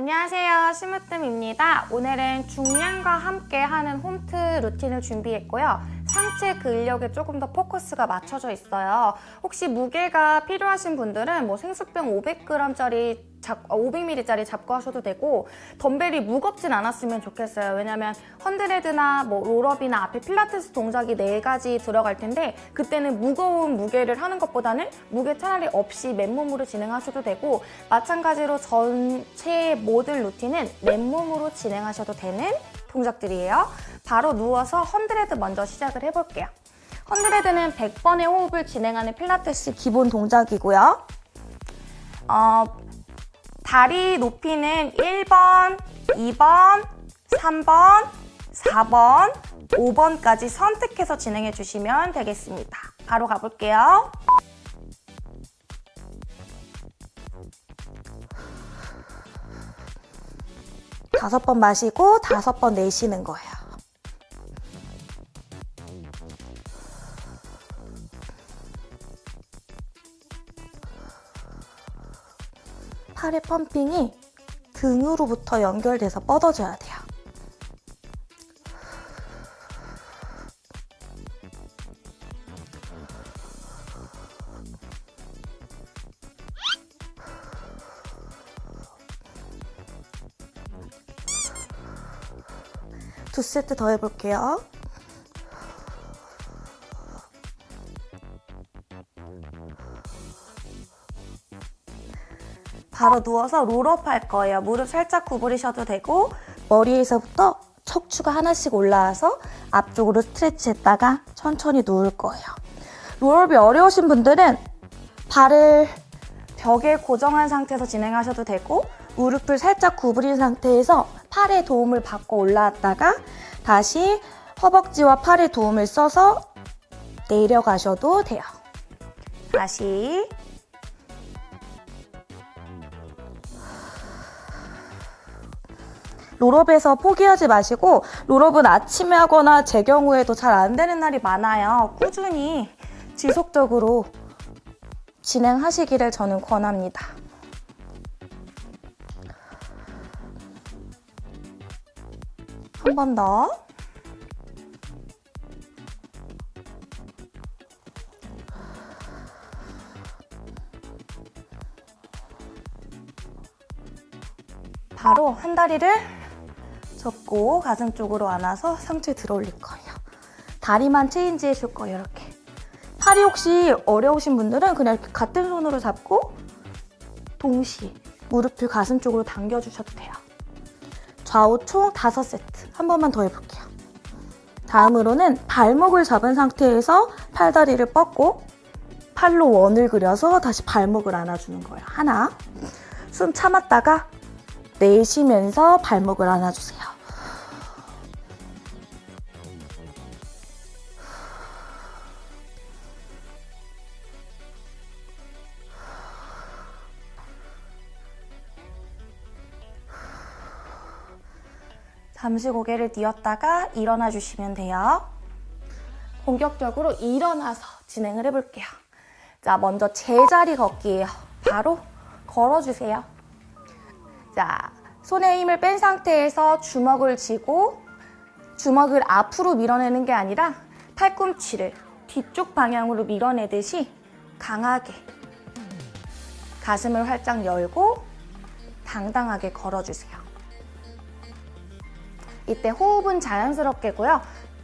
안녕하세요. 심으뜸입니다. 오늘은 중량과 함께 하는 홈트 루틴을 준비했고요 상체 근력에 조금 더 포커스가 맞춰져 있어요. 혹시 무게가 필요하신 분들은 뭐 생수병 500g짜리 잡, 500ml짜리 잡고 하셔도 되고 덤벨이 무겁진 않았으면 좋겠어요. 왜냐면 헌드레드나 뭐 롤업이나 앞에 필라테스 동작이 네 가지 들어갈 텐데 그때는 무거운 무게를 하는 것보다는 무게 차라리 없이 맨몸으로 진행하셔도 되고 마찬가지로 전체 모든 루틴은 맨몸으로 진행하셔도 되는 동작들이에요 바로 누워서 헌드레드 먼저 시작을 해볼게요 헌드레드는 100번의 호흡을 진행하는 필라테스 기본 동작이고요 어, 다리 높이는 1번, 2번, 3번, 4번, 5번까지 선택해서 진행해 주시면 되겠습니다. 바로 가볼게요. 다섯 번 마시고 다섯 번 내쉬는 거예요. 팔의 펌핑이 등으로부터 연결돼서 뻗어줘야 돼요. 두 세트 더 해볼게요. 바로 누워서 롤업 할 거예요. 무릎 살짝 구부리셔도 되고 머리에서부터 척추가 하나씩 올라와서 앞쪽으로 스트레치 했다가 천천히 누울 거예요. 롤업이 어려우신 분들은 발을 벽에 고정한 상태에서 진행하셔도 되고 무릎을 살짝 구부린 상태에서 팔에 도움을 받고 올라왔다가 다시 허벅지와 팔에 도움을 써서 내려가셔도 돼요. 다시 롤업에서 포기하지 마시고 롤업은 아침에 하거나 제 경우에도 잘 안 되는 날이 많아요. 꾸준히 지속적으로 진행하시기를 저는 권합니다. 한 번 더. 바로 한 다리를 접고 가슴 쪽으로 안아서 상체 들어 올릴 거예요. 다리만 체인지 해줄 거예요, 이렇게. 팔이 혹시 어려우신 분들은 그냥 이렇게 같은 손으로 잡고 동시에 무릎을 가슴 쪽으로 당겨주셔도 돼요. 좌우 총 5세트. 한 번만 더 해볼게요. 다음으로는 발목을 잡은 상태에서 팔다리를 뻗고 팔로 원을 그려서 다시 발목을 안아주는 거예요. 하나. 숨 참았다가 내쉬면서 발목을 안아주세요. 잠시 고개를 뉘었다가 일어나 주시면 돼요. 본격적으로 일어나서 진행을 해볼게요. 자, 먼저 제자리 걷기예요. 바로 걸어주세요. 자, 손에 힘을 뺀 상태에서 주먹을 쥐고 주먹을 앞으로 밀어내는 게 아니라 팔꿈치를 뒤쪽 방향으로 밀어내듯이 강하게 가슴을 활짝 열고 당당하게 걸어주세요. 이때 호흡은 자연스럽게고요.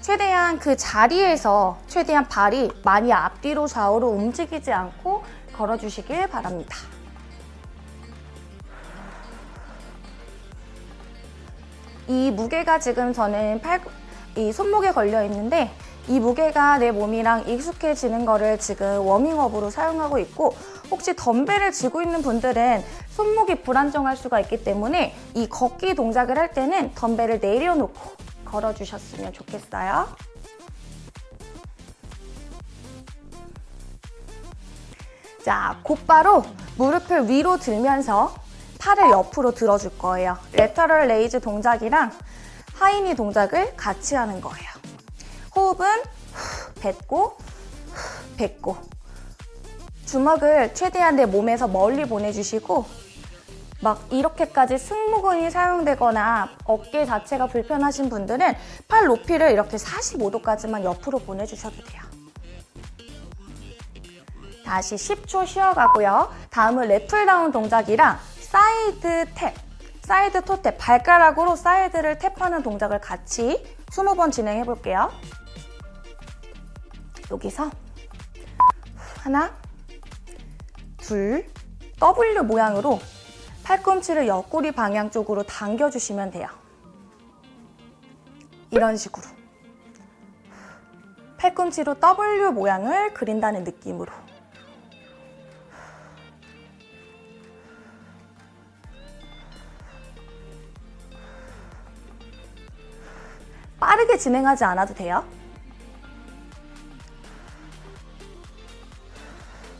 최대한 그 자리에서 최대한 발이 많이 앞뒤로 좌우로 움직이지 않고 걸어주시길 바랍니다. 이 무게가 지금 저는 팔, 이 손목에 걸려 있는데 이 무게가 내 몸이랑 익숙해지는 거를 지금 워밍업으로 사용하고 있고 혹시 덤벨을 쥐고 있는 분들은 손목이 불안정할 수가 있기 때문에 이 걷기 동작을 할 때는 덤벨을 내려놓고 걸어주셨으면 좋겠어요. 자, 곧바로 무릎을 위로 들면서 팔을 옆으로 들어줄 거예요. lateral raise 동작이랑 high knee 동작을 같이 하는 거예요. 호흡은 뱉고 뱉고 주먹을 최대한 내 몸에서 멀리 보내주시고 막 이렇게까지 승모근이 사용되거나 어깨 자체가 불편하신 분들은 팔 높이를 이렇게 45도까지만 옆으로 보내주셔도 돼요. 다시 10초 쉬어가고요. 다음은 lat pull down 동작이랑 side tap, side toe tap, 발가락으로 side를 tap하는 동작을 같이 20번 진행해 볼게요. 여기서 하나, 둘, W 모양으로 팔꿈치를 옆구리 방향 쪽으로 당겨주시면 돼요. 이런 식으로. 팔꿈치로 W 모양을 그린다는 느낌으로. 빠르게 진행하지 않아도 돼요.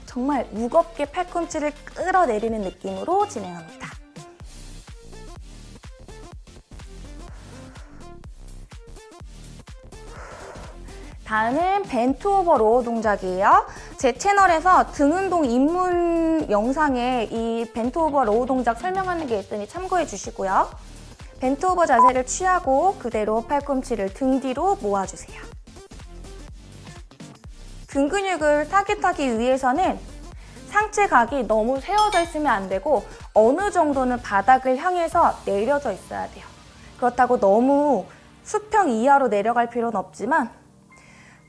정말 무겁게 팔꿈치를 끌어내리는 느낌으로 진행합니다. 다음은 bent over row 동작이에요. 제 채널에서 등 운동 입문 영상에 이 bent over row 동작 설명하는 게 있으니 참고해 주시고요. 벤트 오버 자세를 취하고 그대로 팔꿈치를 등 뒤로 모아주세요. 등 근육을 타깃하기 위해서는 상체 각이 너무 세워져 있으면 안 되고 어느 정도는 바닥을 향해서 내려져 있어야 돼요. 그렇다고 너무 수평 이하로 내려갈 필요는 없지만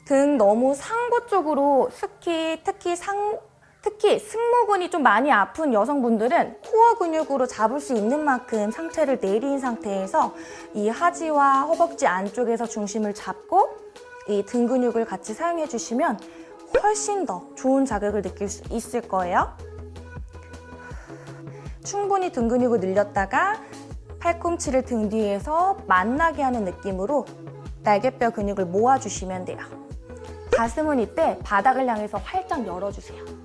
등 너무 상부 쪽으로 특히 특히 상 특히 승모근이 좀 많이 아픈 여성분들은 코어 근육으로 잡을 수 있는 만큼 상체를 내린 상태에서 이 하지와 허벅지 안쪽에서 중심을 잡고 이 등 근육을 같이 사용해 주시면 훨씬 더 좋은 자극을 느낄 수 있을 거예요. 충분히 등 근육을 늘렸다가 팔꿈치를 등 뒤에서 만나게 하는 느낌으로 날개뼈 근육을 모아주시면 돼요. 가슴은 이때 바닥을 향해서 활짝 열어주세요.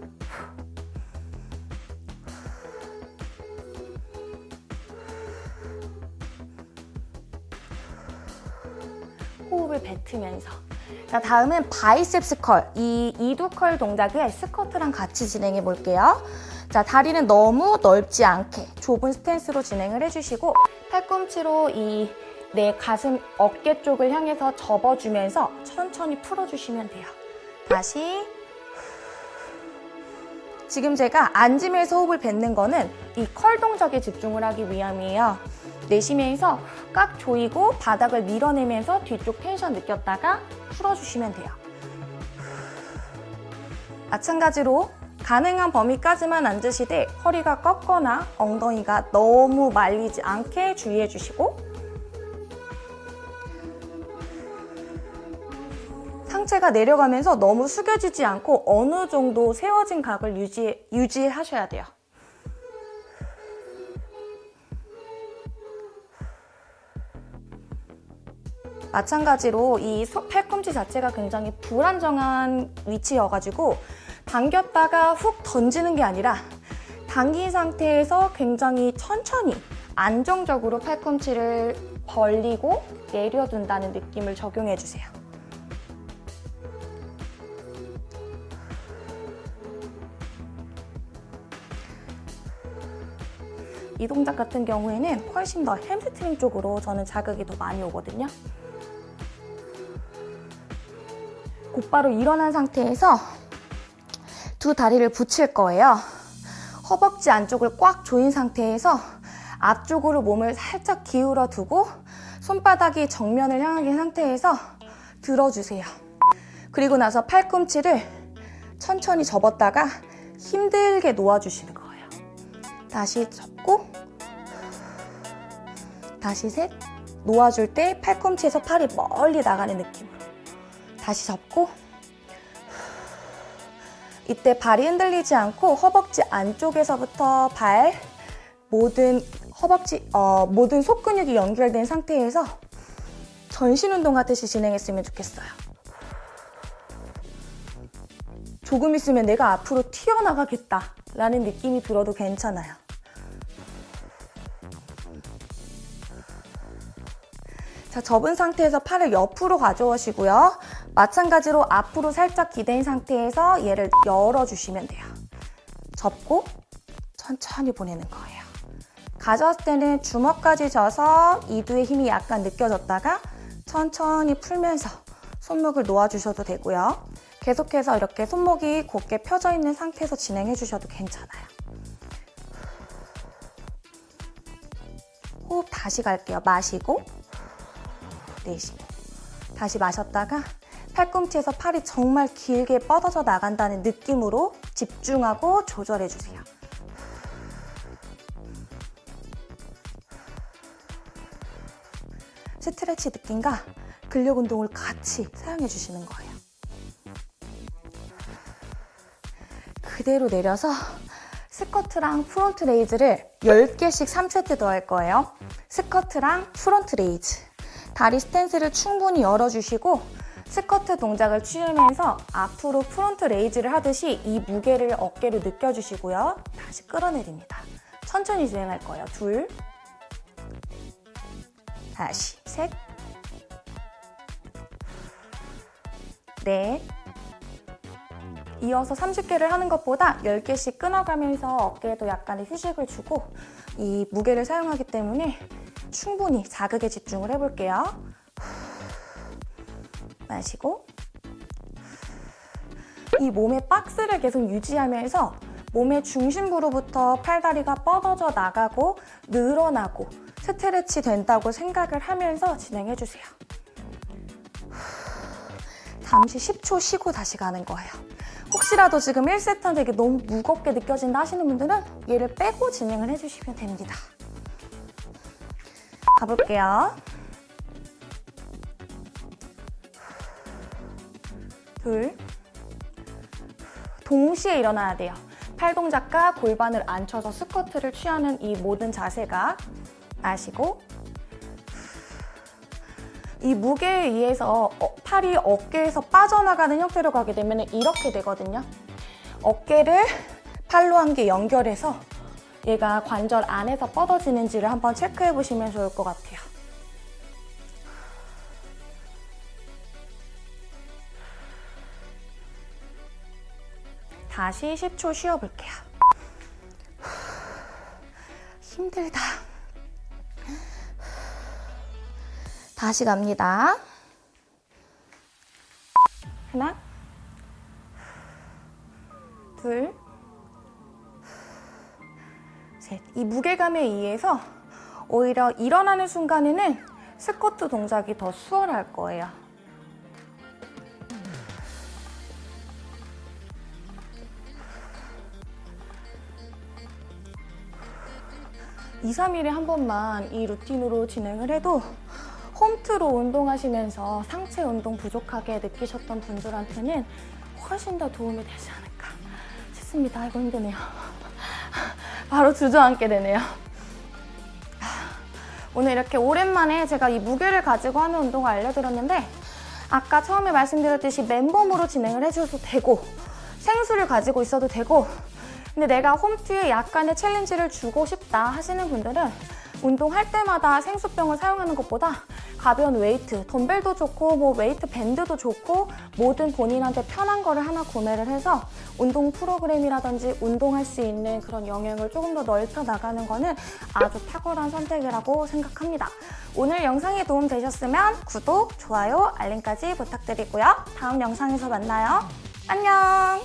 호흡을 뱉으면서 자 다음은 biceps curl, 이 이두 curl 동작을 스쿼트랑 같이 진행해 볼게요. 자 다리는 너무 넓지 않게 좁은 stance로 진행을 해주시고 팔꿈치로 이 내 가슴 어깨 쪽을 향해서 접어주면서 천천히 풀어주시면 돼요. 다시 지금 제가 앉으면서 호흡을 뱉는 거는 이 curl 동작에 집중을 하기 위함이에요. 내쉬면서 꽉 조이고 바닥을 밀어내면서 뒤쪽 텐션 느꼈다가 풀어주시면 돼요. 마찬가지로 가능한 범위까지만 앉으시되 허리가 꺾거나 엉덩이가 너무 말리지 않게 주의해 주시고 상체가 내려가면서 너무 숙여지지 않고 어느 정도 세워진 각을 유지, 유지하셔야 돼요. 마찬가지로 이 팔꿈치 자체가 굉장히 불안정한 위치여가지고 당겼다가 훅 던지는 게 아니라 당긴 상태에서 굉장히 천천히 안정적으로 팔꿈치를 벌리고 내려둔다는 느낌을 적용해 주세요. 이 동작 같은 경우에는 훨씬 더 햄스트링 쪽으로 저는 자극이 더 많이 오거든요. 곧바로 일어난 상태에서 두 다리를 붙일 거예요. 허벅지 안쪽을 꽉 조인 상태에서 앞쪽으로 몸을 살짝 기울어 두고 손바닥이 정면을 향하게 상태에서 들어주세요. 그리고 나서 팔꿈치를 천천히 접었다가 힘들게 놓아주시는 거예요. 다시 접고 다시 셋 놓아줄 때 팔꿈치에서 팔이 멀리 나가는 느낌으로 다시 접고 이때 발이 흔들리지 않고 허벅지 안쪽에서부터 발 모든 허벅지 어, 모든 속근육이 연결된 상태에서 전신 운동 같듯이 진행했으면 좋겠어요. 조금 있으면 내가 앞으로 튀어나가겠다 라는 느낌이 들어도 괜찮아요. 자, 접은 상태에서 팔을 옆으로 가져오시고요. 마찬가지로 앞으로 살짝 기댄 상태에서 얘를 열어주시면 돼요. 접고 천천히 보내는 거예요. 가져왔을 때는 주먹까지 져서 이두의 힘이 약간 느껴졌다가 천천히 풀면서 손목을 놓아주셔도 되고요. 계속해서 이렇게 손목이 곧게 펴져 있는 상태에서 진행해 주셔도 괜찮아요. 호흡 다시 갈게요. 마시고 내쉬고 다시 마셨다가 팔꿈치에서 팔이 정말 길게 뻗어져 나간다는 느낌으로 집중하고 조절해 주세요. 스트레치 느낌과 근력 운동을 같이 사용해 주시는 거예요. 그대로 내려서 스쿼트랑 front raise를 10개씩 3세트 더 할 거예요. 스쿼트랑 front raise. 다리 stance를 충분히 열어주시고 스쿼트 동작을 취하면서 앞으로 front raise를 하듯이 이 무게를 어깨로 느껴주시고요. 다시 끌어내립니다. 천천히 진행할 거예요. 둘, 다시 셋, 넷, 이어서 30개를 하는 것보다 10개씩 끊어가면서 어깨에도 약간의 휴식을 주고 이 무게를 사용하기 때문에 충분히 자극에 집중을 해볼게요. 마시고 이 몸의 박스를 계속 유지하면서 몸의 중심부로부터 팔다리가 뻗어져 나가고 늘어나고 스트레치 된다고 생각을 하면서 진행해주세요. 잠시 10초 쉬고 다시 가는 거예요. 혹시라도 지금 1세트한테 이게 너무 무겁게 느껴진다 하시는 분들은 얘를 빼고 진행을 해주시면 됩니다. 가볼게요. 둘. 동시에 일어나야 돼요. 팔 동작과 골반을 앉혀서 스쿼트를 취하는 이 모든 자세가 마시고 이 무게에 의해서 어, 팔이 어깨에서 빠져나가는 형태로 가게 되면 이렇게 되거든요. 어깨를 팔로 한 개 연결해서 얘가 관절 안에서 뻗어지는지를 한번 체크해 보시면 좋을 것 같아요. 다시 10초 쉬어볼게요. 힘들다. 다시 갑니다. 하나, 둘, 셋. 이 무게감에 의해서 오히려 일어나는 순간에는 스쿼트 동작이 더 수월할 거예요. 이, 3일에 한 번만 이 루틴으로 진행을 해도 홈트로 운동하시면서 상체 운동 부족하게 느끼셨던 분들한테는 훨씬 더 도움이 되지 않을까 싶습니다. 아이고 힘드네요. 바로 주저앉게 되네요. 오늘 이렇게 오랜만에 제가 이 무게를 가지고 하는 운동을 알려드렸는데 아까 처음에 말씀드렸듯이 맨몸으로 진행을 해줘도 되고 생수를 가지고 있어도 되고 근데 내가 홈트에 약간의 challenge를 주고 싶다 하시는 분들은 운동할 때마다 생수병을 사용하는 것보다 가벼운 weight, 덤벨도 좋고 뭐 weight band도 좋고 모든 본인한테 편한 거를 하나 구매를 해서 운동 프로그램이라든지 운동할 수 있는 그런 영역을 조금 더 넓혀 나가는 거는 아주 탁월한 선택이라고 생각합니다. 오늘 영상이 도움 되셨으면 구독, 좋아요, 알림까지 부탁드리고요. 다음 영상에서 만나요. 안녕!